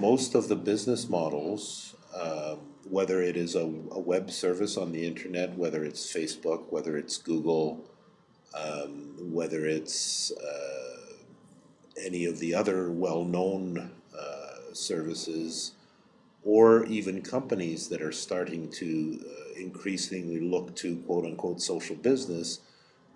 most of the business models, um, whether it is a, a web service on the internet, whether it's Facebook, whether it's Google, um, whether it's uh, any of the other well-known uh, services, or even companies that are starting to uh, increasingly look to quote-unquote social business,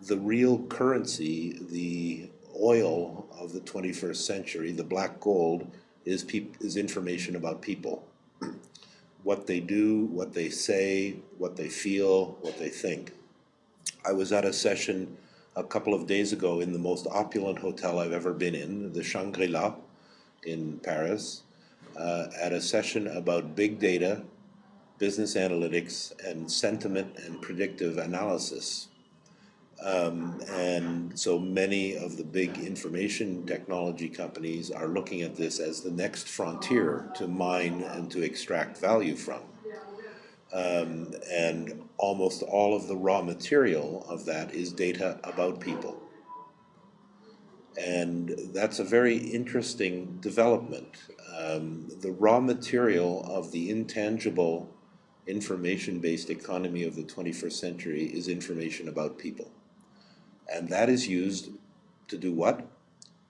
the real currency, the oil of the 21st century, the black gold, is, peop- is information about people. what they do, what they say, what they feel, what they think. I was at a session a couple of days ago in the most opulent hotel I've ever been in, the Shangri-La in Paris, uh, at a session about big data, business analytics, and sentiment and predictive analysis. Um, and so many of the big information technology companies are looking at this as the next frontier to mine and to extract value from. Um, and almost all of the raw material of that is data about people. And that's a very interesting development. Um, the raw material of the intangible information-based economy of the 21st century is information about people. And that is used to do what?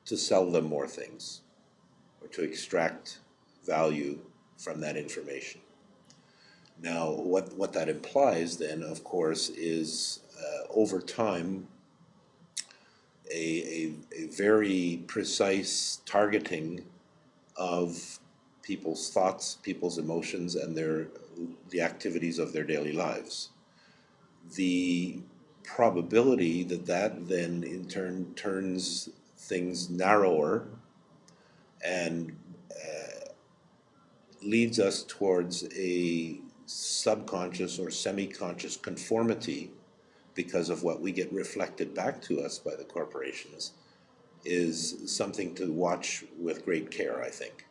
To sell them more things or to extract value from that information. Now, what, what that implies then, of course, is uh, over time a, a, a very precise targeting of people's thoughts, people's emotions, and their the activities of their daily lives. The probability that that then in turn turns things narrower and uh, leads us towards a subconscious or semi-conscious conformity because of what we get reflected back to us by the corporations is something to watch with great care, I think.